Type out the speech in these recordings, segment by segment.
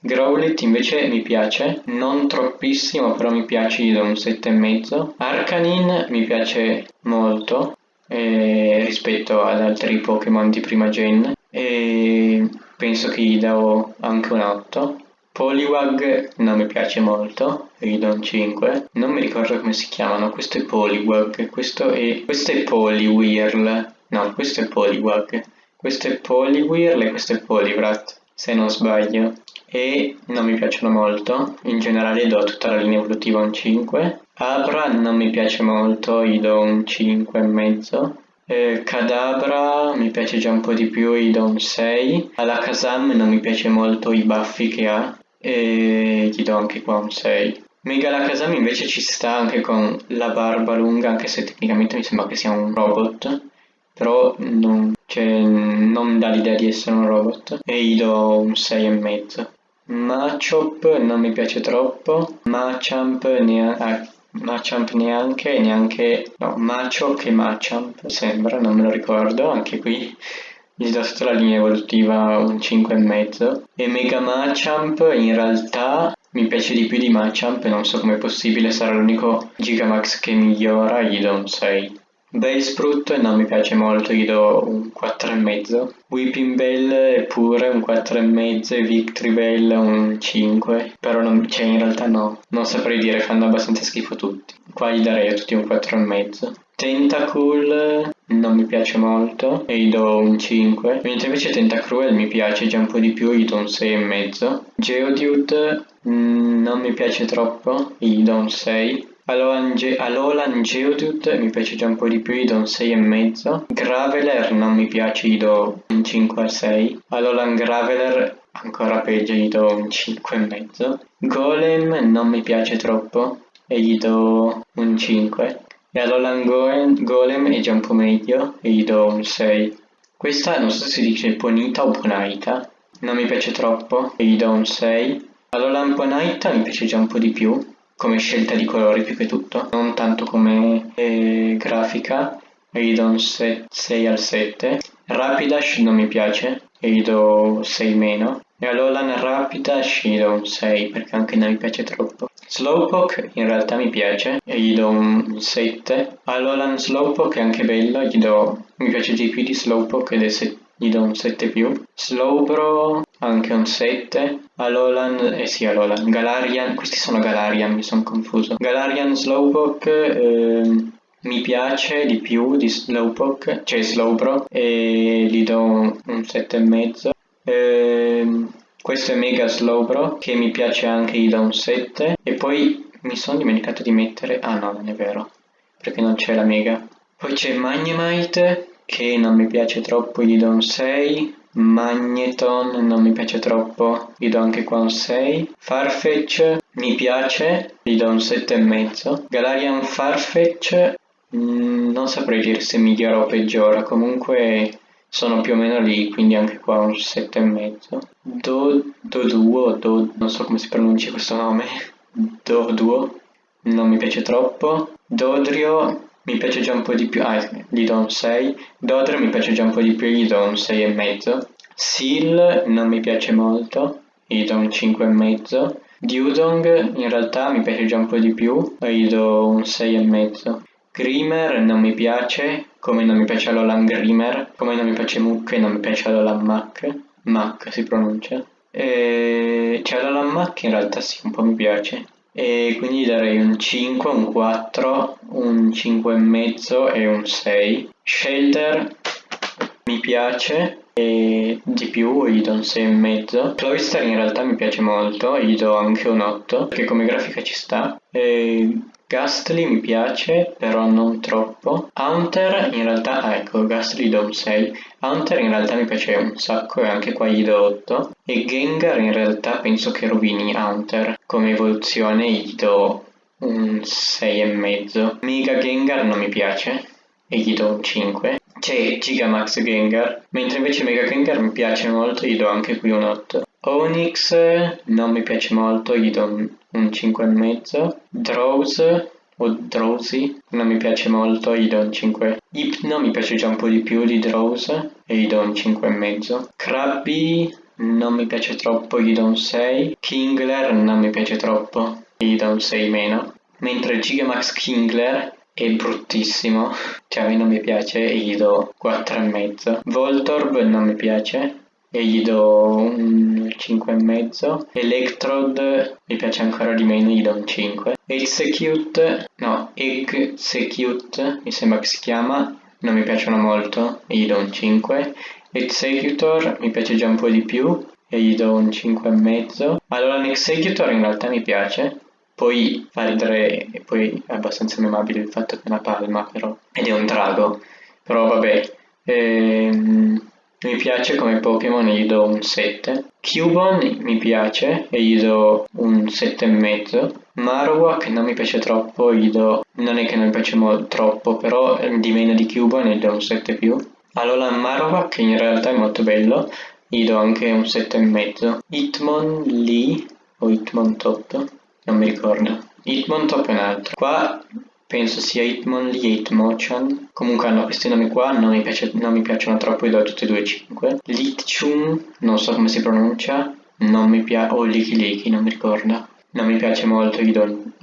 Growlit invece mi piace, non troppissimo, però mi piace, gli do un 7,5. Arcanine mi piace molto eh, rispetto ad altri Pokémon di prima gen e penso che gli do anche un 8. Poliwag non mi piace molto, gli do un 5. Non mi ricordo come si chiamano, questo è Poliwag, questo è, questo è Poliwhirl, no, questo è Poliwag, questo è Poliwhirl e questo è Poliwrath, se non sbaglio e non mi piacciono molto, in generale do tutta la linea evolutiva un 5. Abra non mi piace molto, gli do un 5,5. Eh, Cadabra mi piace già un po' di più, gli do un 6. Alakazam non mi piace molto i baffi che ha e gli do anche qua un 6. Megalakazam invece ci sta anche con la barba lunga, anche se tecnicamente mi sembra che sia un robot, però non, cioè, non dà l'idea di essere un robot e gli do un 6,5. Machop non mi piace troppo, Machamp, nea- ah, Machamp neanche, neanche, no, Machop e Machamp sembra, non me lo ricordo, anche qui gli do sotto la linea evolutiva un 5,5 e Mega Machamp in realtà mi piace di più di Machamp, non so com'è possibile, sarà l'unico Gigamax che migliora, gli do un 6. Bellsprout non mi piace molto, gli do un 4,5. Weeping Bell è pure un 4,5 e Victory Bell un 5. Però non, cioè in realtà no, non saprei dire, fanno abbastanza schifo tutti. Qua gli darei a tutti un 4,5. Tentacool non mi piace molto e gli do un 5. Mentre invece Tentacruel mi piace già un po' di più, gli do un 6,5. Geodude mm, non mi piace troppo, gli do un 6. Alolan Geodude mi piace già un po' di più, gli do un 6,5. Graveler non mi piace, gli do un 5 6. Alolan Graveler ancora peggio, gli do un 5,5. Golem non mi piace troppo e gli do un 5. E Alolan Golem è già un po' meglio e gli do un 6. Questa non so se si dice Ponita o Ponaita, non mi piace troppo e gli do un 6. Alolan Ponaita mi piace già un po' di più come scelta di colori più che tutto, non tanto come eh, grafica, e gli do un 6 al 7. Rapidash non mi piace, e gli do 6 meno. E all'Olan Rapidash gli do un 6 perché anche non mi piace troppo. Slowpoke in realtà mi piace e gli do un 7. All'Olan Slowpoke è anche bello, gli do, mi piace di più di Slowpoke ed è 7 gli do un 7 più. Slowbro anche un 7. Alolan, eh sì Alolan, Galarian, questi sono Galarian, mi sono confuso. Galarian Slowpoke eh, mi piace di più di Slowpoke, cioè Slowbro, e gli do un, un 7,5. Eh, questo è Mega Slowbro, che mi piace anche, gli do un 7. E poi mi sono dimenticato di mettere, ah no, non è vero, perché non c'è la Mega. Poi c'è Magnemite, che non mi piace troppo, gli do un 6. Magneton non mi piace troppo, gli do anche qua un 6. Farfetch mi piace, gli do un 7,5. Galarian Farfetch mm, non saprei dire se migliora o peggiora, comunque sono più o meno lì, quindi anche qua un 7,5. Do, Doduo, Do, non so come si pronuncia questo nome, Doduo, non mi piace troppo. Dodrio mi piace già un po' di più, ah, gli do un 6. Dodre mi piace già un po' di più, gli do un 6,5. Seal non mi piace molto, gli do un 5,5. Dudong in realtà mi piace già un po' di più, gli do un 6,5. Grimer non mi piace, come non mi piace Alolan Grimer, come non mi piace Mook e non mi piace Alolan Mac. Mac si pronuncia. E... Cioè Alolan Mac in realtà sì, un po' mi piace e quindi darei un 5, un 4, un 5,5 e un 6. Shelter mi piace e di più gli do un 6,5. Cloyster in realtà mi piace molto, gli do anche un 8 perché come grafica ci sta. E Gastly mi piace, però non troppo. Hunter in realtà, ah, ecco, Gastly do un 6. Hunter in realtà mi piace un sacco e anche qua gli do 8. E Gengar in realtà penso che rovini Hunter. Come evoluzione gli do un 6,5. Mega Gengar non mi piace e gli do un 5. C'è Gigamax Gengar, mentre invece Mega Gengar mi piace molto, gli do anche qui un 8. Onyx non mi piace molto, gli do un, un 5,5. Drowse o Drowsy non mi piace molto, gli do un 5. Hypno mi piace già un po' di più di Drowse e gli do un 5,5. Krabby non mi piace troppo, gli do un 6. Kingler non mi piace troppo, gli do un 6 meno. Mentre Gigamax Kingler è bruttissimo, cioè a me non mi piace e gli do 4,5. Voltorb non mi piace e gli do un 5,5. Electrode mi piace ancora di meno, gli do un 5. Execute, no, Execute mi sembra che si chiama, non mi piacciono molto gli do un 5. Executor mi piace già un po' di più e gli do un 5,5. Allora l'Executor in realtà mi piace, poi fa ridere e poi è abbastanza memabile il fatto che è una palma però, ed è un drago, però vabbè. Ehm, mi piace come Pokémon e gli do un 7. Cubone mi piace e gli do un 7,5. Marowak non mi piace troppo, gli do... non è che non mi piace troppo, però di meno di Cubone gli do un 7 Allora Marowak in realtà è molto bello, gli do anche un 7,5. Hitmonlee o Hitmontop, non mi ricordo. Hitmontop è un altro. Qua penso sia Hitmonlee e Hitmonchan. Comunque hanno questi nomi qua, non mi, piace, non mi piacciono troppo, gli do tutti e due 5. Litchum, non so come si pronuncia, non mi piace, o Liki Liki, non mi ricordo. Non mi piace molto, gli do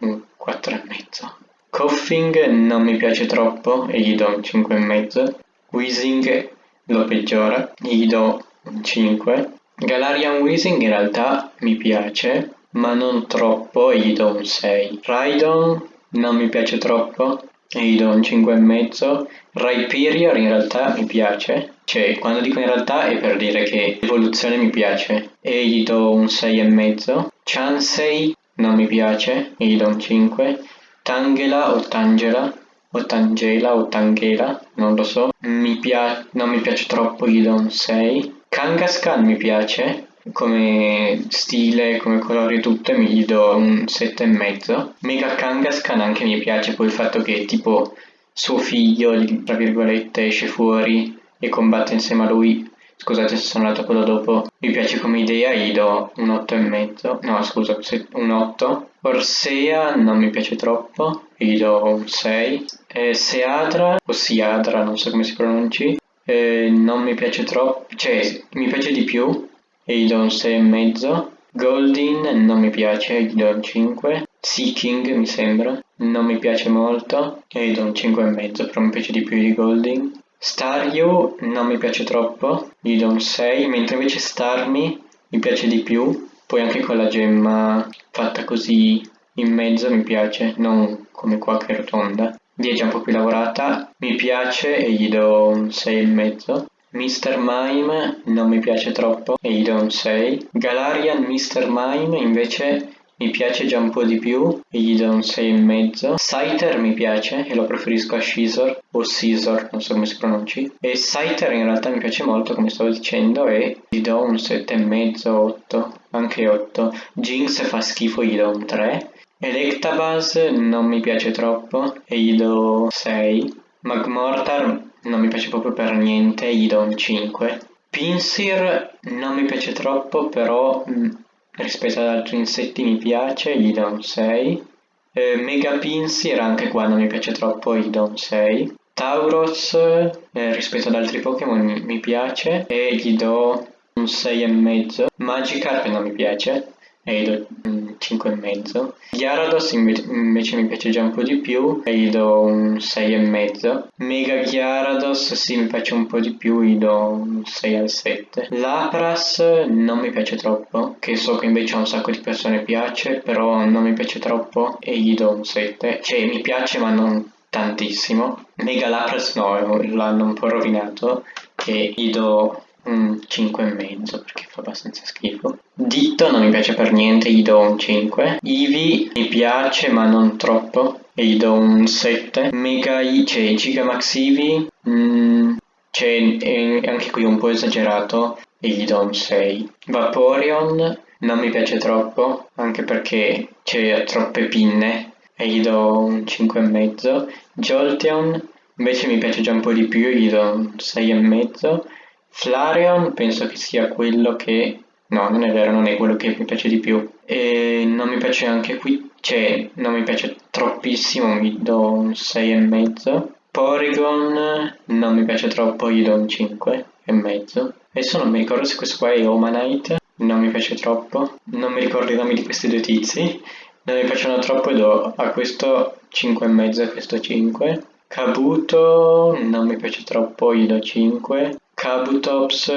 un 4,5. Coughing non mi piace troppo e gli do un 5,5. Wheezing lo peggiora, gli do un 5. Galarian Wheezing in realtà mi piace, ma non troppo e gli do un 6. Rhydon non mi piace troppo e gli do un 5,5. Rhyperior in realtà mi piace, cioè quando dico in realtà è per dire che l'evoluzione mi piace e gli do un 6,5. Chansei non mi piace e gli do un 5. Tangela o Tangela o Tangela o Tangela, non lo so, mi pia- non mi piace troppo, gli do un 6. Kangaskhan mi piace, come stile, come colori e tutto, mi gli do un 7,5. Mega Kangaskhan anche mi piace poi il fatto che tipo suo figlio, tra virgolette, esce fuori e combatte insieme a lui. Scusate se sono andato quello dopo. Mi piace come idea, gli do un 8,5. No, scusa, un 8. Orsea non mi piace troppo, gli do un 6. Eh, Seadra, o Siadra, non so come si pronunci, eh, non mi piace troppo, cioè mi piace di più e gli do un 6,5. Goldin non mi piace, gli do un 5. Seeking mi sembra, non mi piace molto e gli do un 5,5, però mi piace di più di Goldin. Staryu non mi piace troppo, gli do un 6, mentre invece Starmie mi piace di più, poi anche con la gemma fatta così in mezzo mi piace, non come qua che è rotonda. Lì è già un po' più lavorata, mi piace e gli do un 6,5. Mr. Mime non mi piace troppo e gli do un 6. Galarian Mr. Mime invece mi piace già un po' di più e gli do un 6,5. Scyther mi piace e lo preferisco a Scizor o Scizor, non so come si pronunci. E Scyther in realtà mi piace molto come stavo dicendo e gli do un 7,5, 8, anche 8. Jinx fa schifo, gli do un 3. Electabuzz non mi piace troppo e gli do 6. Magmortar non mi piace proprio per niente, gli do un 5. Pinsir non mi piace troppo, però mh, rispetto ad altri insetti mi piace, gli do un 6. Eh, Mega Pinsir anche qua non mi piace troppo, gli do un 6. Tauros eh, rispetto ad altri Pokémon mi piace e gli do un 6,5. Magikarp non mi piace e gli do un 5,5. Gyarados invece mi piace già un po' di più e gli do un 6,5. Mega Gyarados sì mi piace un po' di più, gli do un 6 al 7. Lapras non mi piace troppo, che so che invece a un sacco di persone piace, però non mi piace troppo e gli do un 7. Cioè mi piace ma non tantissimo. Mega Lapras no, l'hanno un po' rovinato e gli do un 5,5 perché fa abbastanza schifo. Ditto non mi piace per niente, gli do un 5. Eevee mi piace ma non troppo e gli do un 7. Mega I, cioè Gigamax Eevee, mm, cioè anche qui un po' esagerato e gli do un 6. Vaporeon non mi piace troppo anche perché c'è troppe pinne e gli do un 5,5. Jolteon invece mi piace già un po' di più e gli do un 6,5. Flareon penso che sia quello che... No, non è vero, non è quello che mi piace di più. E non mi piace anche qui, cioè non mi piace troppissimo, mi do un 6,5. Porygon non mi piace troppo, gli do un 5 e mezzo. Adesso non mi ricordo se questo qua è Omanite, non mi piace troppo. Non mi ricordo i nomi di questi due tizi. Non mi piacciono troppo e do a questo 5,5 e a questo 5. Kabuto non mi piace troppo, gli do 5. Kabutops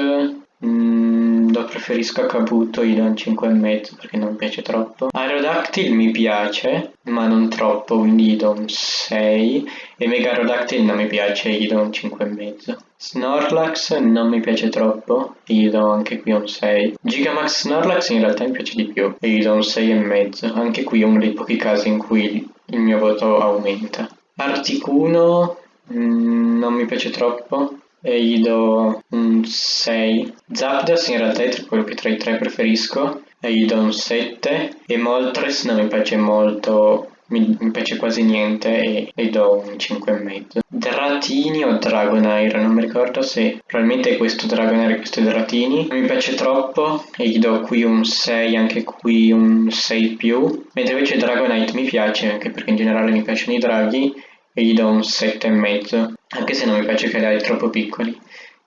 mm, lo preferisco a Kabuto, gli do un 5,5 perché non piace troppo. Aerodactyl mi piace, ma non troppo, quindi gli do un 6. E Megarodactyl non mi piace, gli do un 5,5. Snorlax non mi piace troppo, gli do anche qui un 6. Gigamax Snorlax in realtà mi piace di più, e gli do un 6,5. Anche qui è uno dei pochi casi in cui il mio voto aumenta. Articuno mm, non mi piace troppo e gli do un 6. Zapdos in realtà è quello che tra i tre preferisco e gli do un 7 e Moltres non mi piace molto mi, mi piace quasi niente e gli do un 5,5. Dratini o Dragonair, non mi ricordo se probabilmente è questo Dragonair e questo Dratini. Non mi piace troppo e gli do qui un 6, anche qui un 6 più. Mentre invece Dragonite mi piace, anche perché in generale mi piacciono i draghi, e gli do un 7,5, anche se non mi piace che hai troppo piccoli.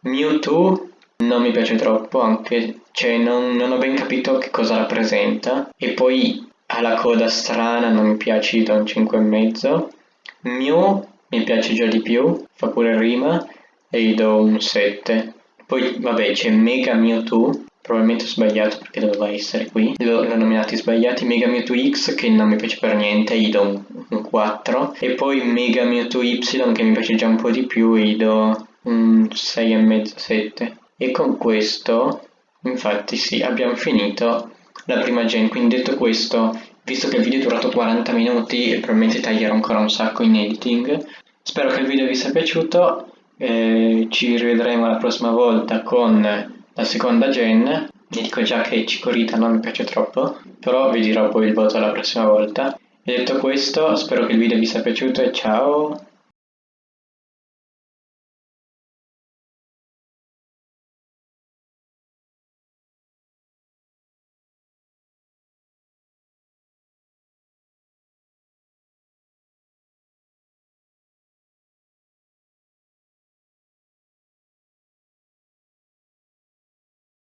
Mewtwo non mi piace troppo, anche cioè non, non ho ben capito che cosa rappresenta. E poi ha la coda strana, non mi piace, gli do un 5,5. Mew mi piace già di più, fa pure rima, e gli do un 7. Poi vabbè c'è Mega Mewtwo, probabilmente ho sbagliato perché doveva essere qui, l'ho nominati sbagliati, Mega Mewtwo X che non mi piace per niente, gli do un, un 4, e poi Mega Mewtwo Y che mi piace già un po' di più, gli do un 6,5-7. E con questo, infatti sì, abbiamo finito la prima gen, quindi detto questo, visto che il video è durato 40 minuti, probabilmente taglierò ancora un sacco in editing. Spero che il video vi sia piaciuto, eh, ci rivedremo la prossima volta con la seconda gen. Vi dico già che Cicorita non mi piace troppo, però vi dirò poi il voto la prossima volta. E detto questo, spero che il video vi sia piaciuto e ciao!